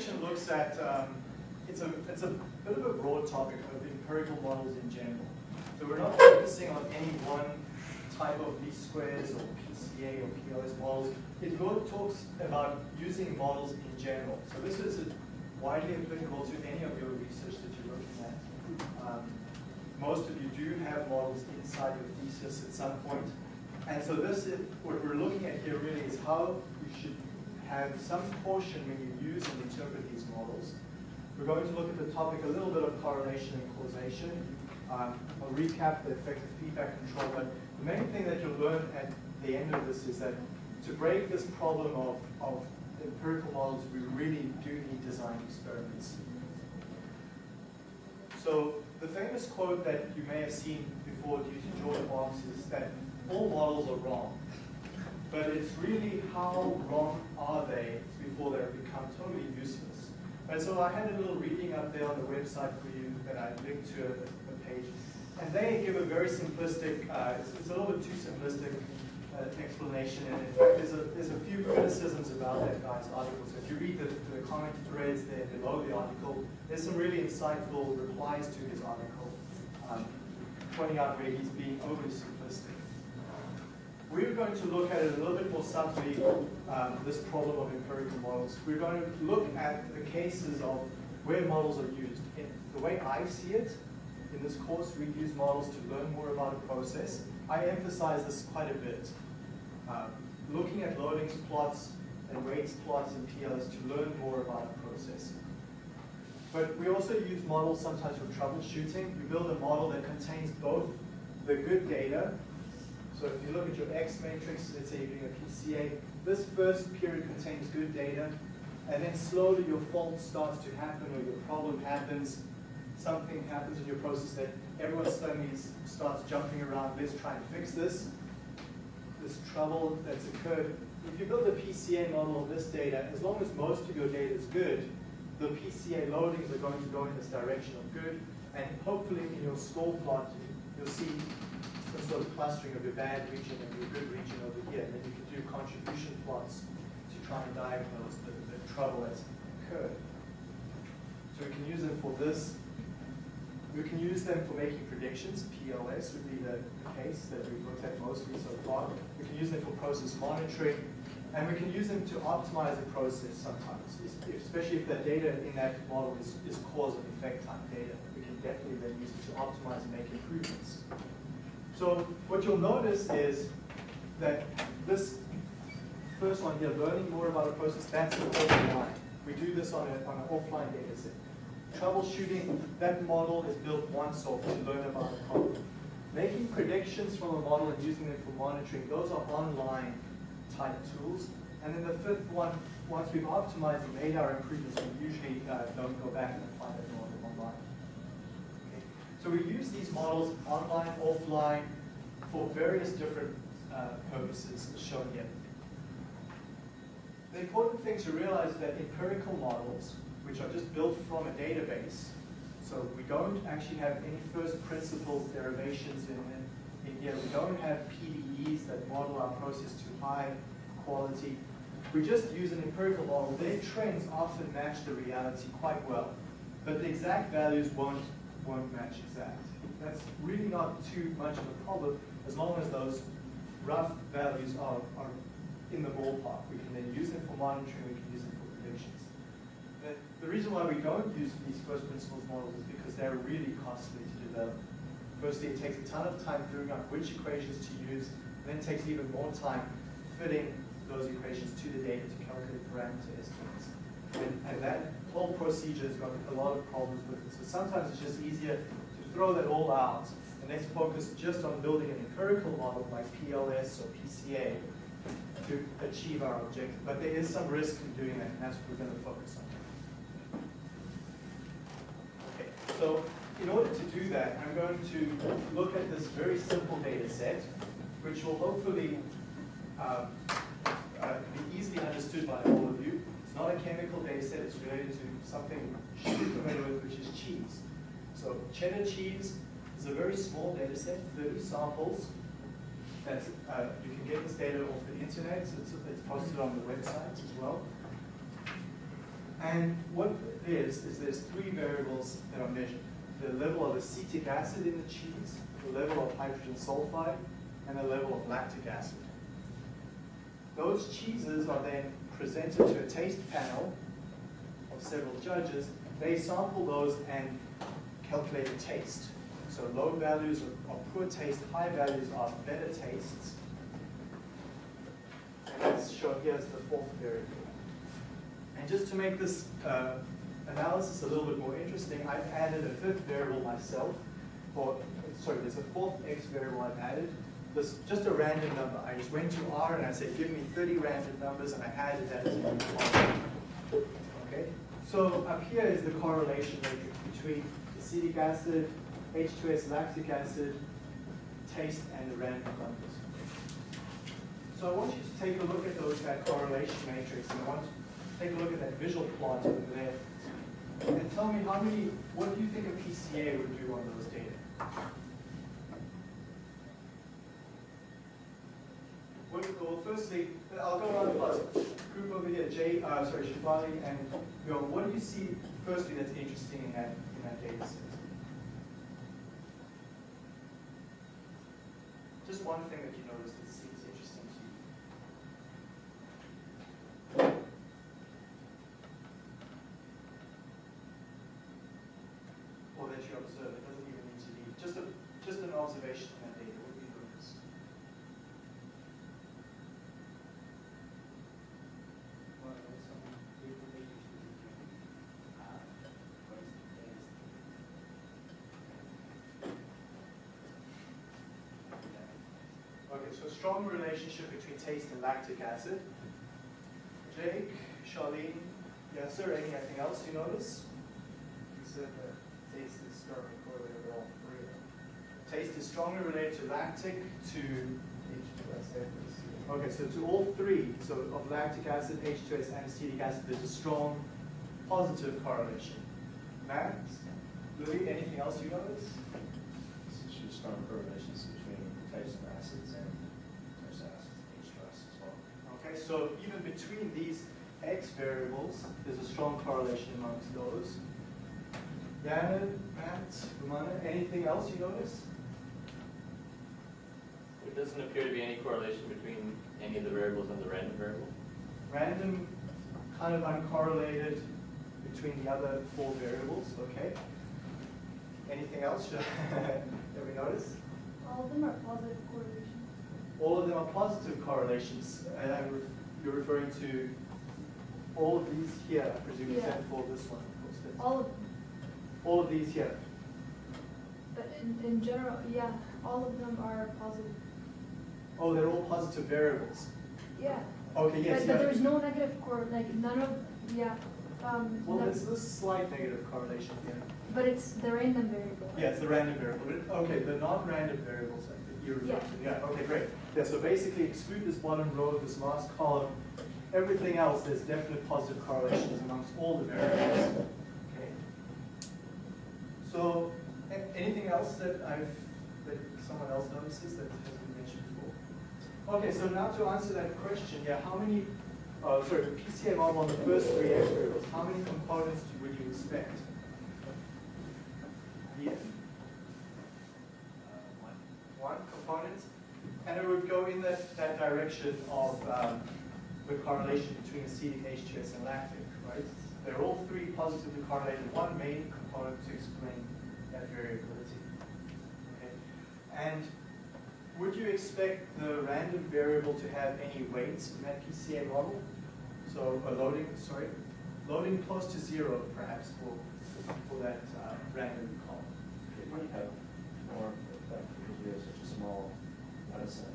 section looks at, um, it's, a, it's a bit of a broad topic of empirical models in general. So we're not focusing on any one type of least squares or PCA or PLS models. It talks about using models in general. So this is widely applicable to any of your research that you're looking at. Um, most of you do have models inside your thesis at some point. And so this is, what we're looking at here really is how you should have some caution when you use and interpret these models. We're going to look at the topic a little bit of correlation and causation. Um, I'll recap the effective feedback control, but the main thing that you'll learn at the end of this is that to break this problem of, of empirical models, we really do need design experiments. So the famous quote that you may have seen before due to George Box is that all models are wrong. But it's really how wrong are they before they become totally useless. And so I had a little reading up there on the website for you that I linked to a, a page. And they give a very simplistic, uh, it's, it's, a little bit too simplistic uh, explanation. And in fact, there's a, there's a few criticisms about that guy's article. So if you read the, the comment threads there below the article, there's some really insightful replies to his article, um, pointing out where he's being overly simplistic. We're going to look at it a little bit more subtly, um, this problem of empirical models. We're going to look at the cases of where models are used. In the way I see it, in this course, we use models to learn more about a process. I emphasize this quite a bit. Um, looking at loadings plots and weights plots and PLS to learn more about a process. But we also use models sometimes for troubleshooting. We build a model that contains both the good data. So if you look at your X matrix, let's say you're doing a PCA, this first period contains good data, and then slowly your fault starts to happen or your problem happens, something happens in your process that everyone suddenly starts jumping around, let's try and fix this. This trouble that's occurred. If you build a PCA model of this data, as long as most of your data is good, the PCA loadings are going to go in this direction of good, and hopefully in your score plot, you'll see some sort of clustering of your bad region and your good region over here, and then you can do contribution plots to try and diagnose the, the trouble that's occurred. So we can use them for this we can use them for making predictions. PLS would be the, case that we've looked at mostly so far. We can use them for process monitoring. And we can use them to optimize a process sometimes, especially if the data in that model is, is cause and effect type data. We can definitely then use it to optimize and make improvements. So what you'll notice is that this first one here, learning more about a process, that's an offline. We do this on, a, on an offline data set troubleshooting, that model is built once off to learn about the problem. Making predictions from a model and using them for monitoring, those are online type tools. And then the fifth one, once we've optimized and made our improvements, we usually uh, don't go back and apply. Okay. So we use these models online, offline, for various different uh, purposes as shown here. The important thing to realize is that empirical models which are just built from a database. So we don't actually have any first principles derivations in, in, in here. We don't have PDEs that model our process to high quality. We just use an empirical model. Their trends often match the reality quite well, but the exact values won't, won't match exact. That's really not too much of a problem as long as those rough values are, are in the ballpark. We can then use them for monitoring, we can use them for predictions. The reason why we don't use these first principles models is because they're really costly to develop. Firstly, it takes a ton of time figuring out which equations to use, and then it takes even more time fitting those equations to the data to calculate parameter estimates. And, and that whole procedure has got a lot of problems with it. So sometimes it's just easier to throw that all out and let's focus just on building an empirical model like PLS or PCA to achieve our objective. But there is some risk in doing that, and that's what we're going to focus on. So in order to do that, I'm going to look at this very simple data set, which will hopefully uh, uh, be easily understood by all not a chemical set, it's related to something you should be familiar with, which is cheese. So cheddar cheese is a very small data set, 30 samples. That's, uh, you can get this data off the internet, so it's, it's posted on the website as well. And what is there's three variables that are measured. The level of acetic acid in the cheese, the level of hydrogen sulfide, and the level of lactic acid. Those cheeses are then presented to a taste panel of several judges. They sample those and calculate taste. So low values are poor taste, high values are better tastes. And that's shown here as the fourth variable. And just to make this uh, analysis a little bit more interesting, I've added a fifth variable myself. For, sorry, there's a fourth x variable I've added. This just a random number. I just went to R and I said, give me 30 random numbers, and I added that as a new. Okay? So up here is the correlation matrix between acetic acid, H2S lactic acid, taste, and the random numbers. So I want you to take a look at those, that correlation matrix, and I want you to take a look at that visual plot over there. And tell me how many, what do you think a PCA would do on those data? Well, well, firstly, I'll go around the class. Group over here, Jay, uh, sorry, Shivali and Bill, what do you see firstly that's interesting in that, in that data set? Just one thing that you noticed that seems interesting to you. Or that you observe, it doesn't even need to be, just a, just an observation in that data, so a strong relationship between taste and lactic acid. Jake, Charlene, yes sir, anything else you notice? You said that taste is strongly correlated with all three of them. Taste is strongly related to lactic, to, H2S and acetic. okay, so to all three, so of lactic acid, H2S, and acetic acid, there's a strong positive correlation. Matt, Louis, anything else you notice? There's strong correlations so even between these X variables, there's a strong correlation amongst those. Janet, Matt, Romana, anything else you notice? There doesn't appear to be any correlation between any of the variables and the random variable. Random, kind of uncorrelated between the other four variables, okay? Anything else that we notice? All of them are positive correlations. All of them are positive correlations, and I'm re- you're referring to all of these here, I presume, Yeah. except for this one, of course. All of them. All of these here. But in, in general, yeah, all of them are positive. Oh, they're all positive variables. Yeah. Okay, yes, But, yeah. but there's no negative correlation, like none of, yeah, um, Well, there's this slight negative correlation here. but it's the random variable. Yeah, it's the random variable. But- Okay, the non-random variables you're referring to. Yeah, okay, great. Yeah, so basically exclude this bottom row, this last column. Everything else, there's definite positive correlations amongst all the variables. Okay. So, anything else that I've, that someone else notices that hasn't been mentioned before? Okay, so now to answer that question, yeah, how many, uh, sorry, the PCA model on the first three variables, how many components would you expect? Yeah. One component, and it would go in that, that direction of um, the correlation between acetic H2S and lactic, right? They're all three positively correlated, one main component to explain that variability. Okay? And would you expect the random variable to have any weights in that PCA model? So a loading, sorry, loading close to zero perhaps for, for that uh, random column. It might have more effect because we have such a small data set.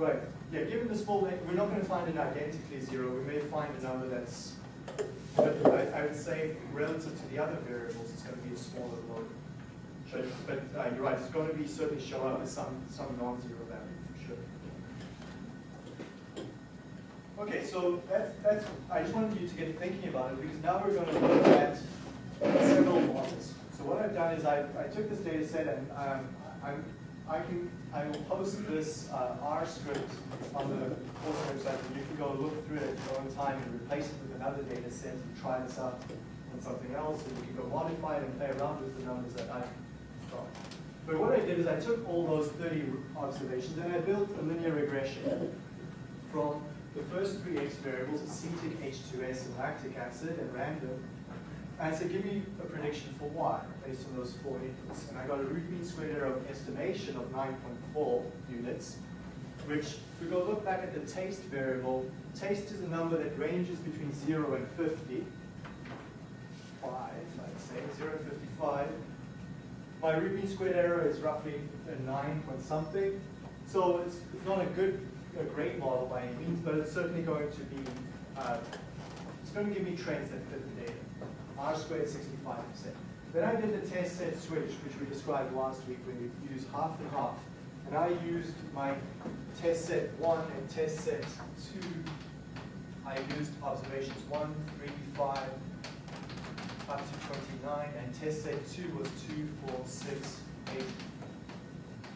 Right, yeah, given the small, we're not going to find it identically zero. We may find a number that's, but I, I would say relative to the other variables, it's going to be a smaller load. But, but uh, you're right, it's going to be certainly show up as some, some non-zero value for sure. Okay, so that's, that's, I just wanted you to get thinking about it because now we're going to look at several models. So what I've done is I, I took this data set and um, I'm, I can I will post this uh, R script on the course website, and you can go look through it at your own time and replace it with another data set and try this out on something else, and you can go modify it and play around with the numbers that I've got. But what I did is I took all those 30 observations and I built a linear regression from the first three x variables, acetic, H2S, and lactic acid, and random, and said, give me a prediction for y based on those four inputs. And I got a root mean squared error of estimation of 9.4 units, which, if we go look back at the taste variable, taste is a number that ranges between 0 and 50. 5, I'd say, 0 and 55. My root mean squared error is roughly a 9 point something. So it's, it's not a good, a great model by any means, but it's certainly going to be, uh, it's going to give me trends that fit the data. R squared 65%. Then I did the test set switch, which we described last week when we used half and half. And I used my test set one and test set two. I used observations one, three, five, up to 29, and test set two was two, four, six, eight,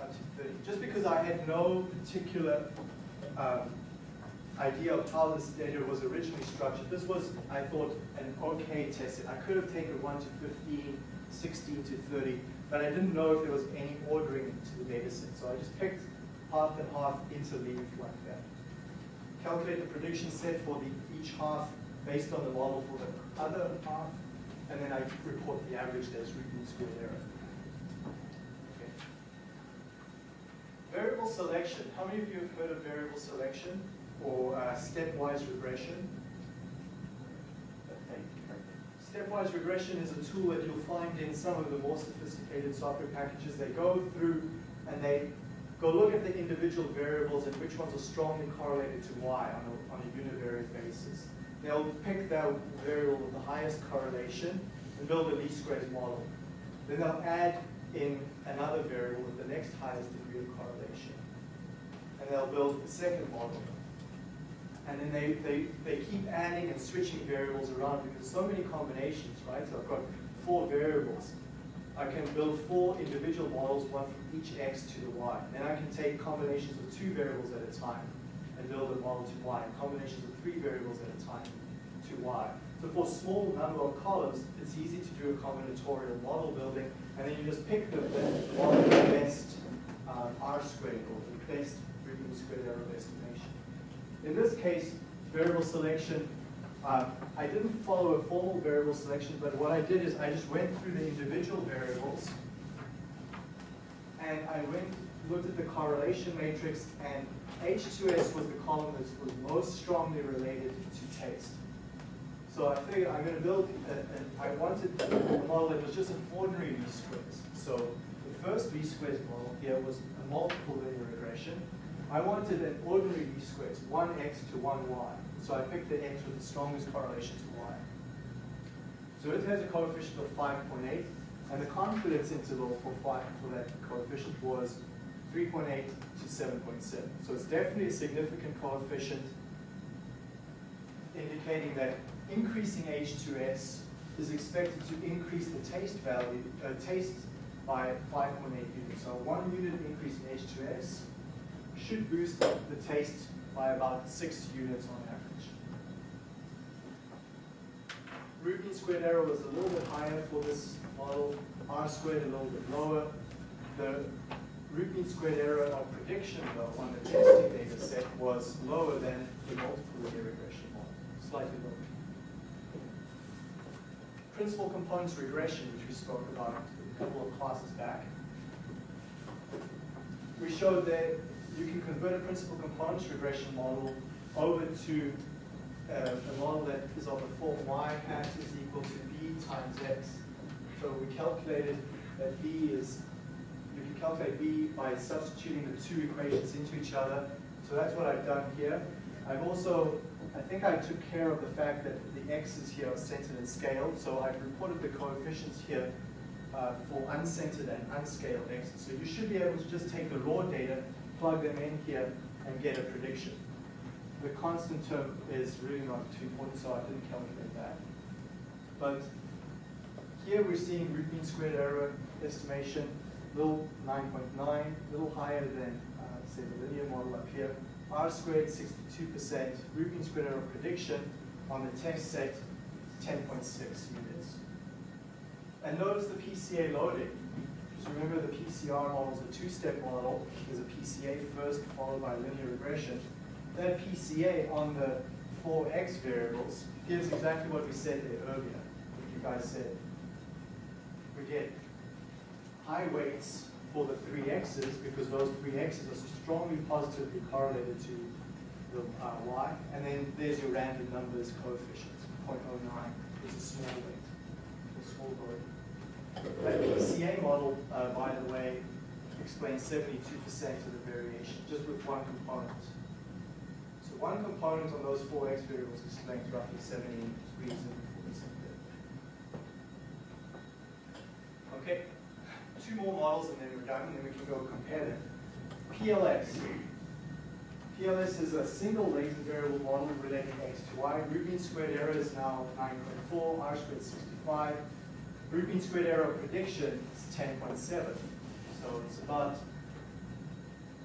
up to 30. Just because I had no particular um, idea of how this data was originally structured, this was, I thought, an okay test set. I could have taken 1 to 15, 16 to 30, but I didn't know if there was any ordering to the data set. So I just picked half and half interleaved like that. Calculate the prediction set for the each half based on the model for the other half, and then I report the average as root mean squared error. Variable selection. How many of you have heard of variable selection or uh, stepwise regression? Stepwise regression is a tool that you'll find in some of the more sophisticated software packages. They go through and they go look at the individual variables and which ones are strongly correlated to y on a, on a univariate basis. They'll pick their variable with the highest correlation and build a least squares model. Then they'll add in another variable with the next highest degree of correlation. And they'll build a second model. And then they, they, they keep adding and switching variables around because so many combinations, right? So I've got four variables. I can build four individual models, one from each x to the y. Then I can take combinations of two variables at a time and build a model to y, and combinations of three variables at a time to y. So for a small number of columns, it's easy to do a combinatorial model building, and then you just pick the, the model the best um, R squared or the best root squared error of estimation. In this case, variable selection, uh, I didn't follow a formal variable selection, but what I did is I just went through the individual variables, and I went looked at the correlation matrix, and H2S was the column that was most strongly related to taste. So I figured I'm going to build, a, a, I wanted a model that was just an ordinary least squares. So the first least squares model here was a multiple linear regression. I wanted an ordinary least squares, 1x to 1y. So I picked the x with the strongest correlation to y. So it has a coefficient of 5.8, and the confidence interval for, five, for that coefficient was 3.8 to 7.7. So it's definitely a significant coefficient, indicating that increasing H2S is expected to increase the taste value, uh, taste by 5.8 units. So one unit increase in H2S should boost the taste by about six units on average. Root mean squared error was a little bit higher for this model, R squared a little bit lower. The root mean squared error of prediction, though, on the testing data set was lower than the multiple linear regression model, slightly lower. Principal components regression, which we spoke about a couple of classes back. We showed that you can convert a principal components regression model over to uh, a model that is of the form y hat is equal to b times x. So we calculated that b is, you can calculate b by substituting the two equations into each other. So that's what I've done here. I've also, I think I took care of the fact that the x's here are centered and scaled. So I've reported the coefficients here uh, for uncentered and unscaled x's. So you should be able to just take the raw data, plug them in here, and get a prediction. The constant term is really not too important, so I didn't calculate that. But here we're seeing root mean squared error estimation. little 9.9, little higher than, uh, say, the linear model up here. R squared, 62%. Root mean squared error prediction on the test set, 10.6 units. And notice the PCA loading. Just remember the PCR model is a two-step model. There's a PCA first, followed by linear regression. That PCA on the four X variables gives exactly what we said there earlier, what you guys said. We get high weights for the three X's because those three X's are strongly positively correlated to the uh, Y. And then there's your random numbers coefficient, 0.09 model, uh, by the way, explains 72% of the variation, just with one component. So one component on those four x variables explains roughly 70 degrees of Okay, two more models and then we're done, and then we can go compare them. PLS. PLS is a single latent variable model relating x to y. Root mean squared error is now 9.4, r squared 65. Root mean squared error prediction is 10.7. So it's about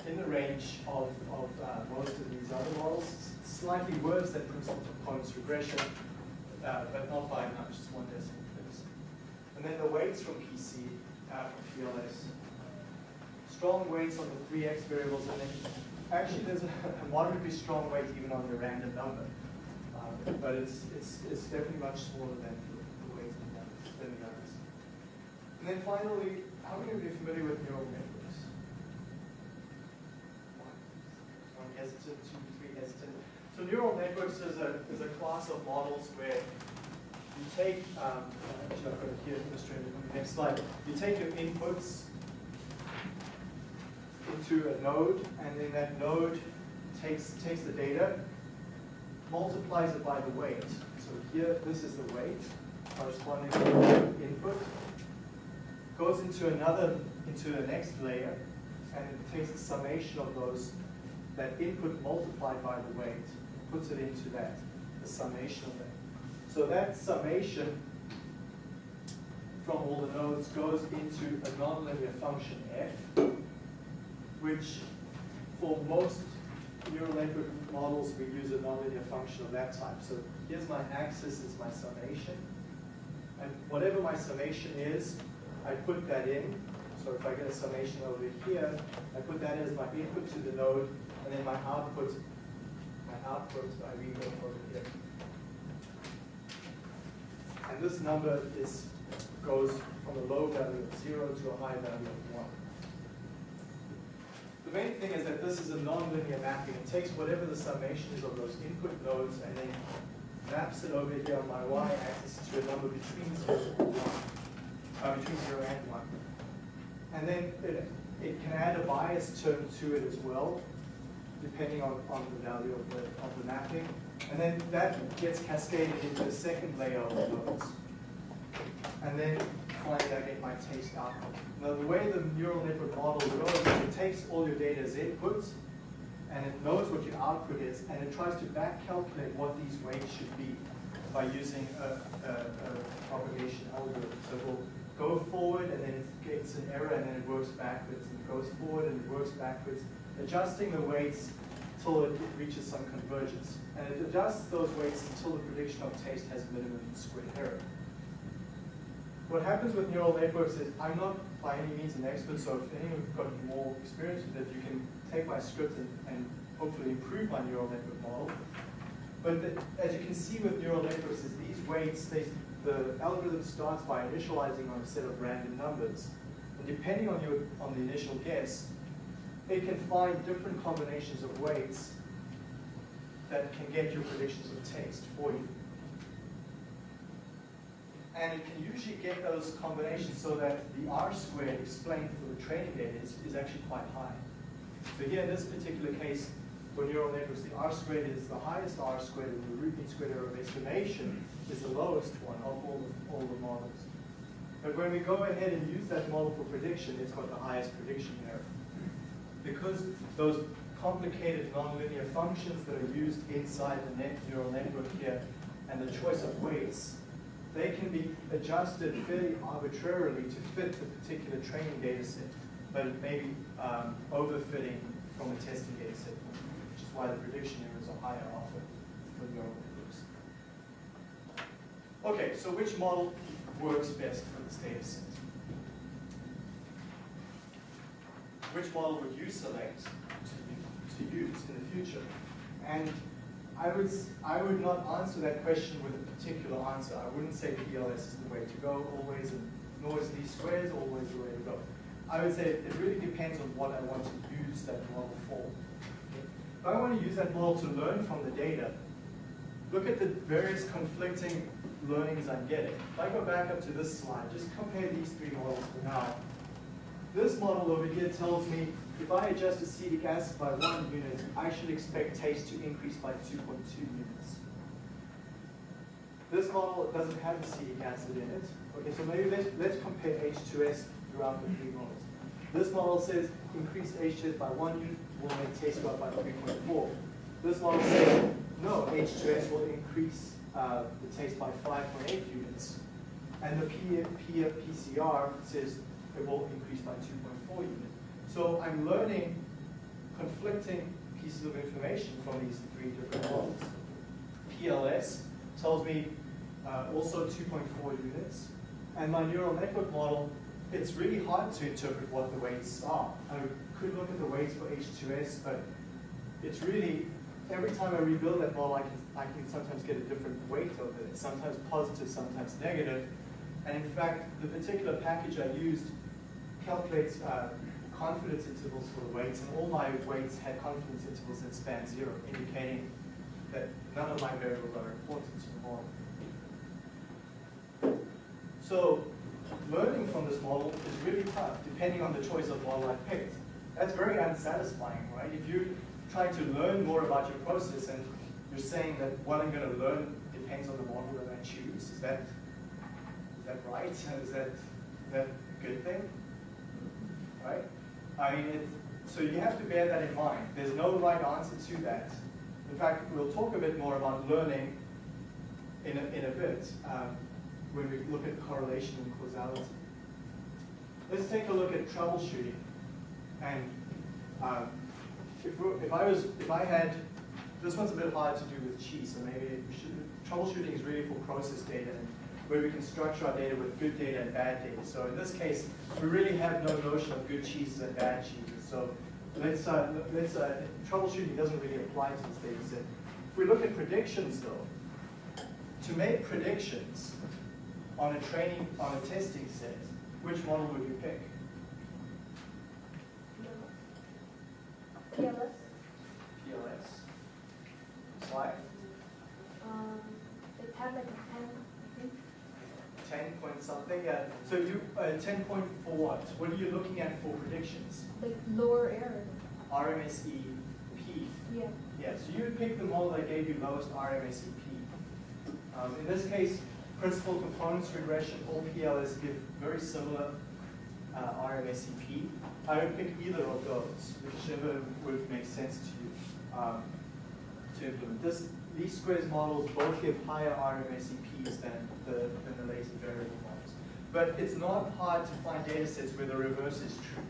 in the range of, of uh, most of these other models. It's slightly worse than principal components regression, uh, but not by much, just one decimal place. And then the weights from PC, uh, from PLS. Strong weights on the three x variables, and then actually there's a, a moderately strong weight even on the random number. Um, but it's, it's, it's definitely much smaller than the, the weights in the others, than the others. And then finally, how many of you are familiar with neural networks? One, one hesitant, two, three hesitant. So neural networks is a, is a class of models where you take, um, actually I've got it here illustrated on the next slide. You take your inputs into a node, and then that node takes, takes the data, multiplies it by the weight. So here, this is the weight corresponding to the input. Goes into another, into the next layer, and it takes the summation of those, that input multiplied by the weight, puts it into that, the summation of that. So that summation from all the nodes goes into a nonlinear function f, which for most neural network models, we use a nonlinear function of that type. So here's my axis is my summation. And whatever my summation is, I put that in. So if I get a summation over here, I put that as my input to the node, and then my output, my output, I read over here. And this number is, goes from a low value of zero to a high value of one. The main thing is that this is a nonlinear mapping. It takes whatever the summation is of those input nodes and then maps it over here on my y-axis to a number between zero and one, uh, between zero and one. And then it, it can add a bias term to it as well, depending on, on the value of the, of the mapping. And then that gets cascaded into the second layer of nodes. And then finally I get my taste output. Now the way the neural network model goes is it takes all your data as inputs, and it knows what your output is, and it tries to back calculate what these weights should be by using a, a, a propagation algorithm. So it will go forward, and then it gets an error, and then it works backwards, and goes forward, and it works backwards, adjusting the weights until it reaches some convergence. And it adjusts those weights until the prediction of taste has minimum squared error. What happens with neural networks is, I'm not by any means an expert, so if anyone's got more experience with it, you can take my script and, and hopefully improve my neural network model. But the, as you can see with neural networks, is these weights, they, the algorithm starts by initializing on a set of random numbers. And depending on, your, on the initial guess, it can find different combinations of weights that can get your predictions of taste for you. And it can usually get those combinations so that the R squared explained for the training data is, is actually quite high. So here in this particular case, for neural networks, the R squared is the highest R squared and the root mean squared error of estimation is the lowest one of all the, all the models. But when we go ahead and use that model for prediction, it's got the highest prediction error. Because those complicated nonlinear functions that are used inside the net neural network here and the choice of weights they can be adjusted fairly arbitrarily to fit the particular training data set, but it may be um, overfitting from a testing data set, why the prediction errors are higher often for neural networks. Okay, so which model works best for this data set? Which model would you select to, to use in the future? And I would, I would not answer that question with a particular answer. I wouldn't say PLS is the way to go always, and nor is least squares always the way to go. I would say it really depends on what I want to use that model for. I want to use that model to learn from the data, look at the various conflicting learnings I'm getting. If I go back up to this slide, just compare these three models for now. This model over here tells me if I adjust acetic acid by one unit, I should expect taste to increase by 2.2 units. This model doesn't have acetic acid in it. Okay, so maybe let's, let's compare H2S throughout the three models. This model says increase H2S by one unit will make taste go up by 3.4. This model says no, H2S will increase uh, the taste by 5.8 units. And the P, P, PCR says it will increase by 2.4 units. So I'm learning conflicting pieces of information from these three different models. PLS tells me uh, also 2.4 units. And my neural network model, it's really hard to interpret what the weights are. I could look at the weights for H2S, but it's really, every time I rebuild that model, I can, I can sometimes get a different weight of it. Sometimes positive, sometimes negative. And in fact, the particular package I used calculates uh, confidence intervals for the weights, and all my weights had confidence intervals that span zero, indicating that none of my variables are important to the model. So learning from this model is really tough, depending on the choice of model I picked. That's very unsatisfying, right? If you're trying to learn more about your process and you're saying that what I'm going to learn depends on the model that I choose, is that is that right? Is that, is that a good thing? Right? I mean, it, so you have to bear that in mind. There's no right answer to that. In fact, we'll talk a bit more about learning in a, in a bit um, when we look at correlation and causality. Let's take a look at troubleshooting. And um, if, if I was, if I had, this one's a bit hard to do with chi, so maybe should, troubleshooting is really for process data and where we can structure our data with good data and bad data. So in this case, we really have no notion of good cheeses and bad cheeses. So let's, uh, let's uh, troubleshooting doesn't really apply to this data set. If we look at predictions though, to make predictions on a training, on a testing set, which model would you pick? PLS, PLS. Why? um, it had like a ten, I think. 10 point something? Yeah. So you, uh, 10 point for what? What are you looking at for predictions? like lower error. RMSE P. Yeah. Yeah, so you would pick the model that gave you lowest RMSE P. Um, in this case, principal components regression, all PLS give very similar uh, RMSE P. I would pick either of those, whichever would make sense to you um, to implement. This, these squares models both give higher RMSE Ps than the, than the latent variable models. But it's not hard to find data sets where the reverse is true.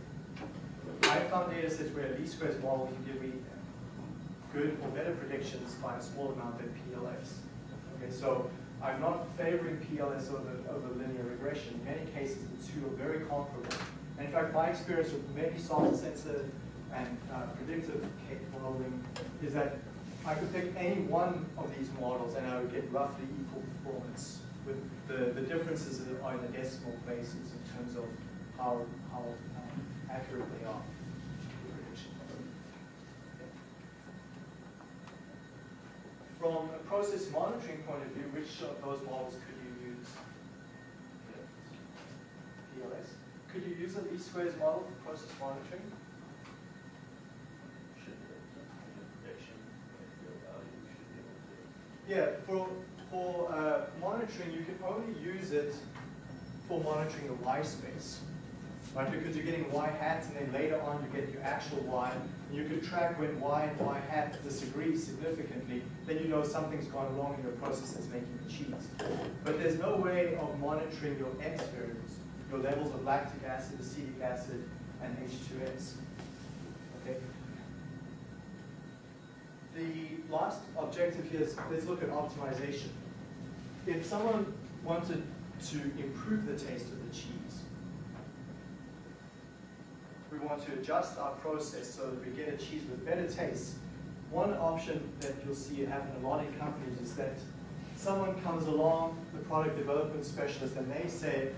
I found data sets where least squares model can give me good or better predictions by a small amount than PLS. Okay, so I'm not favoring PLS over, over linear regression. In many cases, the two are very comparable. And in fact, my experience with many soft sensor and uh, predictive modeling is that I could pick any one of these models and I would get roughly equal performance. With the, the differences are in the decimal places in terms of how, how um, accurate they are. From a process monitoring point of view, which of those models could you use? PLS. Could you use a least squares model for process monitoring? Yeah, for, for uh, monitoring, you can only use it for monitoring the Y space. Right? Because you're getting y hats and then later on you get your actual y. And you can track when y and y hat disagree significantly, then you know something's gone wrong in your process that's making the cheese. But there's no way of monitoring your x variables, your levels of lactic acid, acetic acid, and H2S. Okay? The last objective here is let's look at optimization. If someone wanted to improve the taste of the cheese, we want to adjust our process so that we get a cheese with better taste. One option that you'll see happen a lot in companies is that someone comes along, the product development specialist, and they say,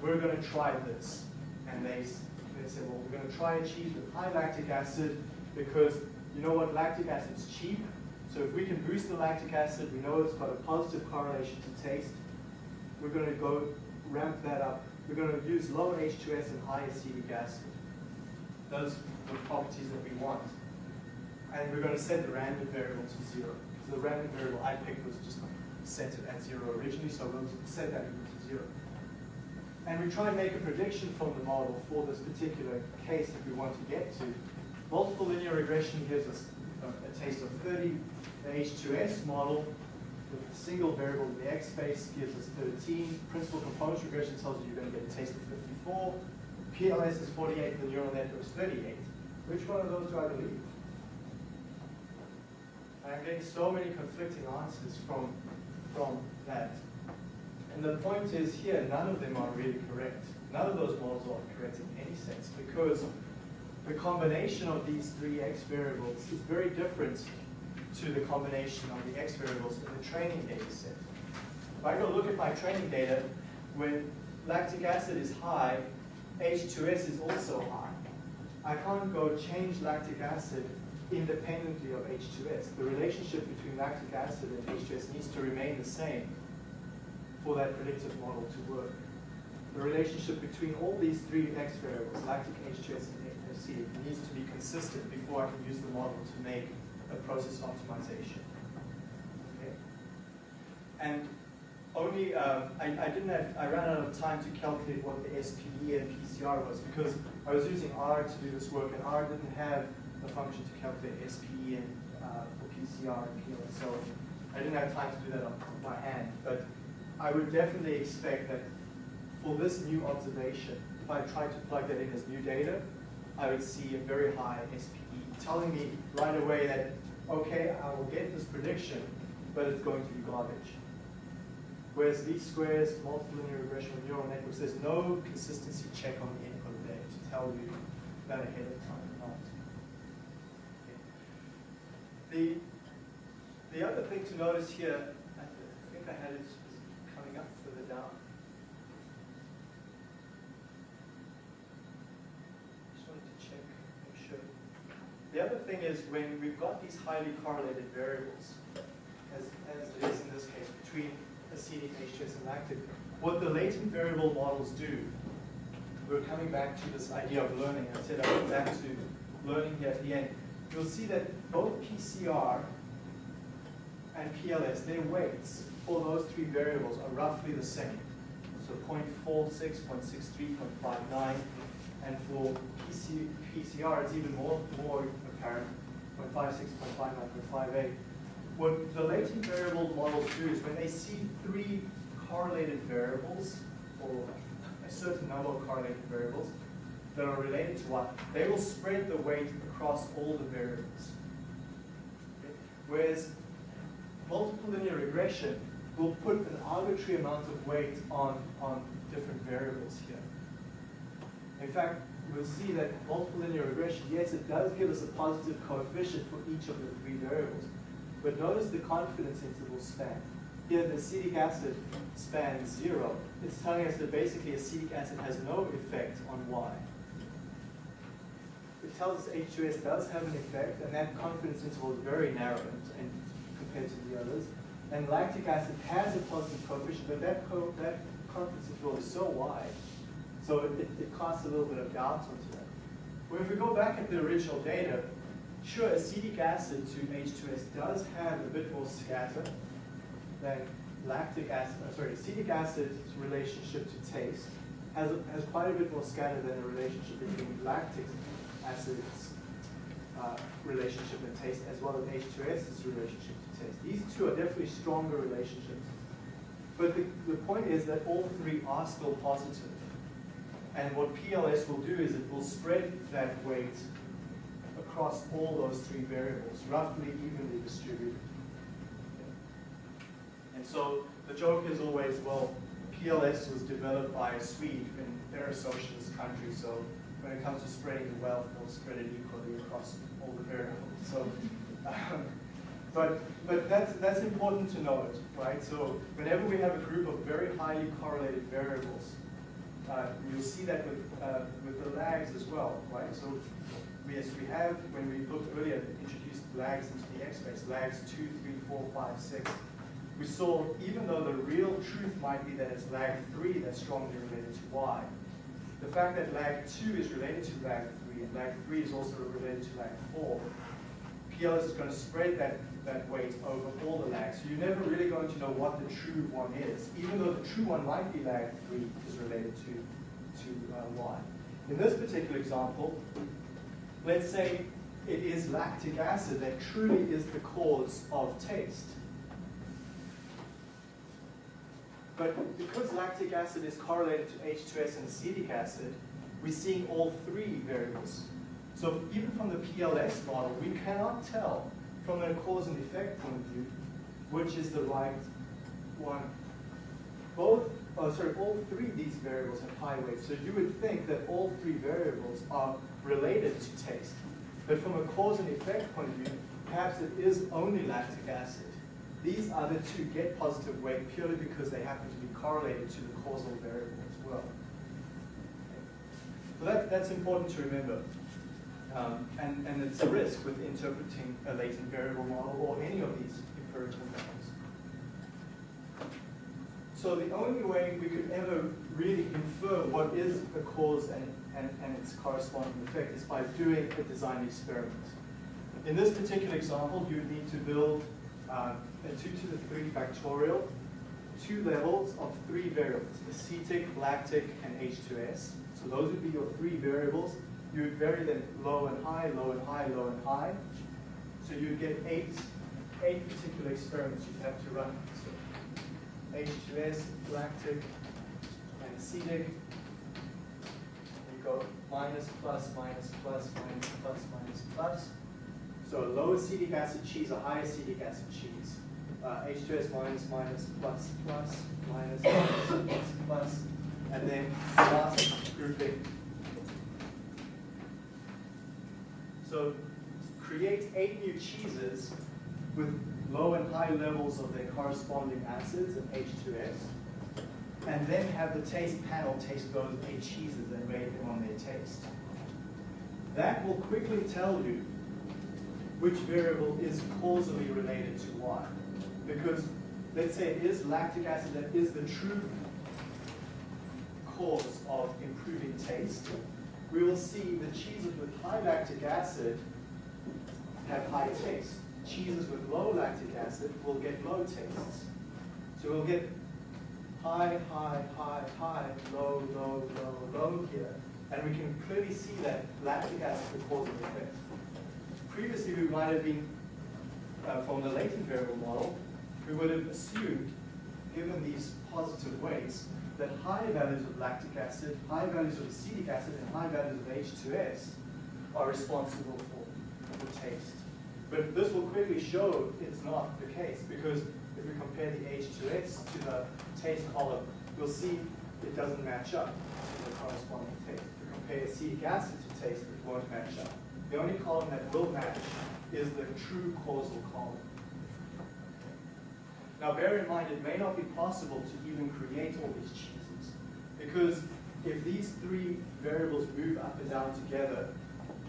we're going to try this. And they, they say, well, we're going to try a cheese with high lactic acid because you know what, lactic acid's cheap. So if we can boost the lactic acid, we know it's got a positive correlation to taste. We're going to go ramp that up. We're going to use low H2S and high acetic acid. Those the properties that we want. And we're going to set the random variable to zero. Because the random variable I picked was just set it at zero originally, so we'll set that equal to zero. And we try and make a prediction from the model for this particular case that we want to get to. Multiple linear regression gives us a, a taste of 30. The H2S model with a single variable in the X space gives us 13. Principal components regression tells you you're going to get a taste of 54. PLS is 48, the neural network is 38. Which one of those do I believe? I'm getting so many conflicting answers from, from that. And the point is here, none of them are really correct. None of those models are correct in any sense because the combination of these three x variables is very different to the combination of the x variables in the training data set. If I go look at my training data, when lactic acid is high, H2S is also high. I can't go change lactic acid independently of H2S. The relationship between lactic acid and H2S needs to remain the same for that predictive model to work. The relationship between all these three X variables, lactic, H2S, and AC, needs to be consistent before I can use the model to make a process optimization. Okay? And only, um, I, I didn't have, I ran out of time to calculate what the SPE and PCR was because I was using R to do this work and R didn't have a function to calculate SPE and uh, for PCR and PLS. So I didn't have time to do that on by hand. But I would definitely expect that for this new observation, if I tried to plug that in as new data, I would see a very high SPE, telling me right away that, okay, I will get this prediction, but it's going to be garbage. Whereas least squares, multiple linear regression with neural networks, there's no consistency check on the input there to tell you that ahead of time or not. The, the other thing to notice here, I think I had it coming up further down. Just wanted to check, make sure. The other thing is when we've got these highly correlated variables, as, as it is in this case, between H2S, and lactic, what the latent variable models do, we're coming back to this idea of learning. I said I'll come back to learning here at the end. You'll see that both PCR and PLS, their weights for those three variables are roughly the same. So 0.46, 0.63, 0.59, and for PC, PCR, it's even more, more apparent, 0.56, 0.59, 0.58. What the latent variable models do is when they see three correlated variables, or a certain number of correlated variables, that are related to what, they will spread the weight across all the variables. Okay? Whereas multiple linear regression will put an arbitrary amount of weight on, on different variables here. In fact, you'll see that multiple linear regression, yes, it does give us a positive coefficient for each of the three variables. But notice the confidence interval span. Here, the acetic acid spans zero. It's telling us that basically acetic acid has no effect on Y. It tells us H2S does have an effect, and that confidence interval is very narrow and compared to the others. And lactic acid has a positive coefficient, but that, co that confidence interval is so wide, so it, it, it casts a little bit of doubt onto that. Well, if we go back at the original data, sure, acetic acid to H2S does have a bit more scatter than lactic acid, uh, sorry, acetic acid's relationship to taste has, has quite a bit more scatter than the relationship between lactic acid's uh, relationship and taste, as well as H2S's relationship to taste. These two are definitely stronger relationships. But the, the point is that all three are still positive. And what PLS will do is it will spread that weight across all those three variables, roughly evenly distributed. And so the joke is always, well, PLS was developed by a Swede, and they're a socialist country, so when it comes to spreading the wealth, they'll spread it equally across all the variables. So, um, but but that's that's important to note, right? So whenever we have a group of very highly correlated variables, uh, you'll see that with uh, with the lags as well, right? So yes, we have when we looked earlier, introduced lags into the X space, lags two, three, four, five, six. We saw even though the real truth might be that it's lag three that's strongly related to Y, the fact that lag 2 is related to lag 3 and lag 3 is also related to lag 4, PLS is going to spread that, that weight over all the lags. So you're never really going to know what the true one is, even though the true one might be lag 3 is related to, to uh, Y. In this particular example, let's say it is lactic acid that truly is the cause of taste. But because lactic acid is correlated to H2S and acetic acid, we're seeing all three variables. So even from the PLS model, we cannot tell from a cause and effect point of view which is the right one. Both, oh sorry, all three of these variables have high weights. So you would think that all three variables are related to taste. But from a cause and effect point of view, perhaps it is only lactic acid. These other two get positive weight purely because they happen to be correlated to the causal variable as well. So that, that's important to remember. Um, and, and it's a risk with interpreting a latent variable model or any of these empirical models. So the only way we could ever really infer what is a cause and, and, and its corresponding effect is by doing a design experiment. In this particular example, you would need to build uh, a 2 to the 3 factorial, two levels of three variables, acetic, lactic, and H2S. So those would be your three variables. You would vary them low and high, low and high, low and high. So you'd get eight, eight particular experiments you'd have to run. So H2S, lactic, and acetic. Go minus, plus, minus, plus, minus, plus, minus, plus. So a low acetic acid cheese, a high acetic acid cheese. Uh, H2S minus, minus, plus, plus, minus, minus, plus, plus. And then last grouping. So create eight new cheeses with low and high levels of their corresponding acids and H2S. And then have the taste panel taste those eight cheeses and rate them on their taste. That will quickly tell you which variable is causally related to what. Because let's say it is lactic acid that is the true cause of improving taste. We will see the cheeses with high lactic acid have high taste. Cheeses with low lactic acid will get low tastes. So we'll get high, high, high, high, low, low, low, low here. And we can clearly see that lactic acid causal effect previously we might have been, uh, from the latent variable model, we would have assumed, given these positive weights, that high values of lactic acid, high values of acetic acid, and high values of H2S are responsible for, the taste. But this will quickly show it's not the case, because if we compare the H2S to the taste column, you'll see it doesn't match up to the corresponding taste. If we compare acetic acid to taste, it won't match up. The only column that will match is the true causal column. Now bear in mind, it may not be possible to even create all these cheeses, because if these three variables move up and down together,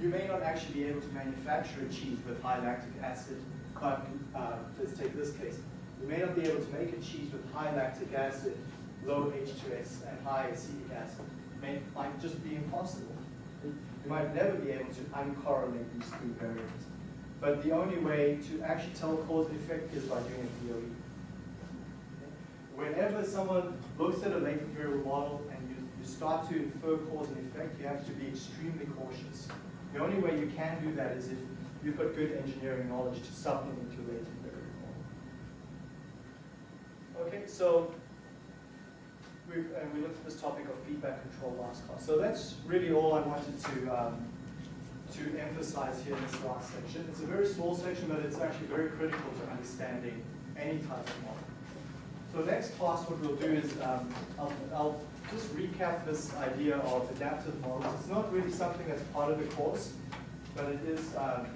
you may not actually be able to manufacture a cheese with high lactic acid, but uh, let's take this case. You may not be able to make a cheese with high lactic acid, low H2S, and high acetic acid. It may, might just be impossible. You might never be able to uncorrelate these three variables. But the only way to actually tell cause and effect is by doing a DOE. Whenever someone looks at a latent variable model and you, you start to infer cause and effect, you have to be extremely cautious. The only way you can do that is if you've got good engineering knowledge to supplement your variable. Okay, so we've, and we looked at this topic of feedback control last class. So that's really all I wanted to, um, to emphasize here in this last section. It's a very small section, but it's actually very critical to understanding any type of model. So next class, what we'll do is, um, I'll, I'll just recap this idea of adaptive models. It's not really something that's part of the course, but it is, um,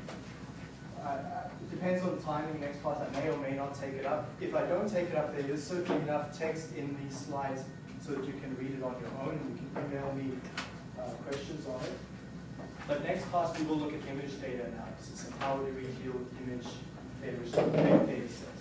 I- depends on the timing, next class I may or may not take it up. If I don't take it up, there is certainly enough text in these slides so that you can read it on your own, and you can email me uh, questions on it. But next class, we will look at image data analysis and how do we deal with image data, data sets.